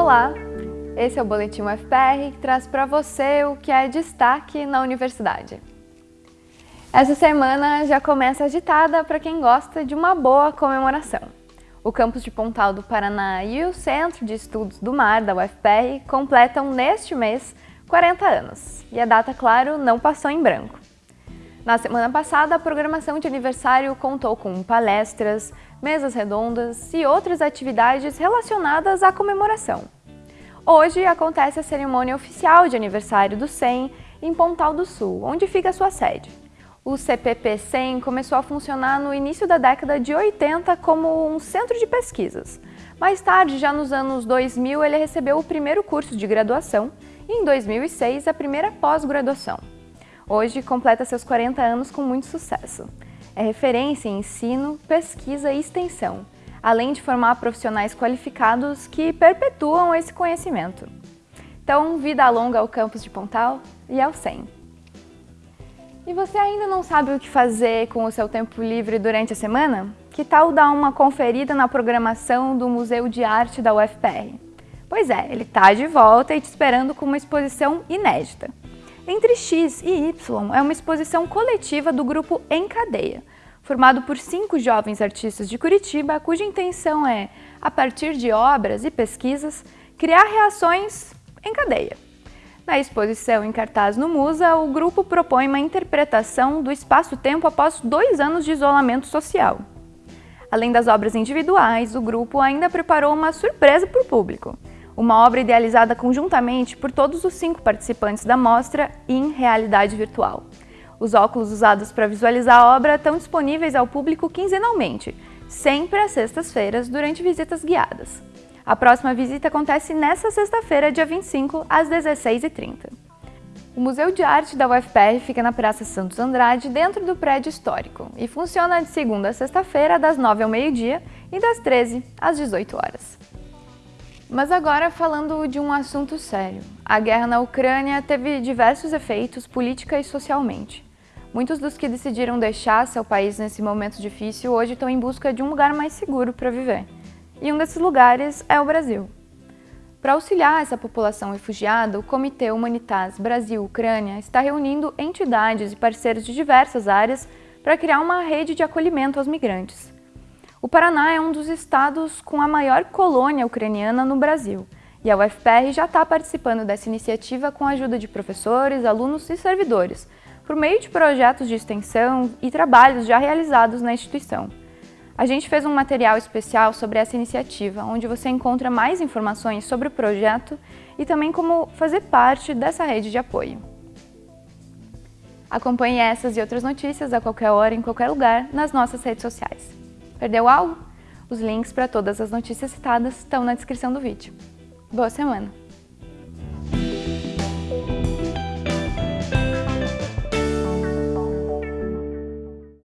Olá, esse é o Boletim UFPR que traz para você o que é destaque na universidade. Essa semana já começa agitada para quem gosta de uma boa comemoração. O campus de Pontal do Paraná e o Centro de Estudos do Mar da UFPR completam neste mês 40 anos, e a data, claro, não passou em branco. Na semana passada, a programação de aniversário contou com palestras, mesas redondas e outras atividades relacionadas à comemoração. Hoje acontece a cerimônia oficial de aniversário do SEM em Pontal do Sul, onde fica sua sede. O CPP 100 começou a funcionar no início da década de 80 como um centro de pesquisas. Mais tarde, já nos anos 2000, ele recebeu o primeiro curso de graduação e em 2006 a primeira pós-graduação. Hoje completa seus 40 anos com muito sucesso. É referência em ensino, pesquisa e extensão, além de formar profissionais qualificados que perpetuam esse conhecimento. Então, vida longa ao campus de Pontal e ao SEM. E você ainda não sabe o que fazer com o seu tempo livre durante a semana? Que tal dar uma conferida na programação do Museu de Arte da UFPR? Pois é, ele está de volta e te esperando com uma exposição inédita. Entre X e Y é uma exposição coletiva do grupo Em Cadeia, formado por cinco jovens artistas de Curitiba, cuja intenção é, a partir de obras e pesquisas, criar reações em cadeia. Na exposição em cartaz no Musa, o grupo propõe uma interpretação do espaço-tempo após dois anos de isolamento social. Além das obras individuais, o grupo ainda preparou uma surpresa para o público. Uma obra idealizada conjuntamente por todos os cinco participantes da mostra em realidade virtual. Os óculos usados para visualizar a obra estão disponíveis ao público quinzenalmente, sempre às sextas-feiras, durante visitas guiadas. A próxima visita acontece nesta sexta-feira, dia 25, às 16h30. O Museu de Arte da UFPR fica na Praça Santos Andrade, dentro do prédio histórico, e funciona de segunda a sexta-feira, das 9 ao meio-dia e das 13 às 18 horas. Mas agora falando de um assunto sério. A guerra na Ucrânia teve diversos efeitos política e socialmente. Muitos dos que decidiram deixar seu país nesse momento difícil hoje estão em busca de um lugar mais seguro para viver e um desses lugares é o Brasil. Para auxiliar essa população refugiada, o Comitê Humanitas Brasil-Ucrânia está reunindo entidades e parceiros de diversas áreas para criar uma rede de acolhimento aos migrantes. O Paraná é um dos estados com a maior colônia ucraniana no Brasil, e a UFPR já está participando dessa iniciativa com a ajuda de professores, alunos e servidores, por meio de projetos de extensão e trabalhos já realizados na instituição. A gente fez um material especial sobre essa iniciativa, onde você encontra mais informações sobre o projeto e também como fazer parte dessa rede de apoio. Acompanhe essas e outras notícias a qualquer hora, em qualquer lugar, nas nossas redes sociais. Perdeu algo? Os links para todas as notícias citadas estão na descrição do vídeo. Boa semana!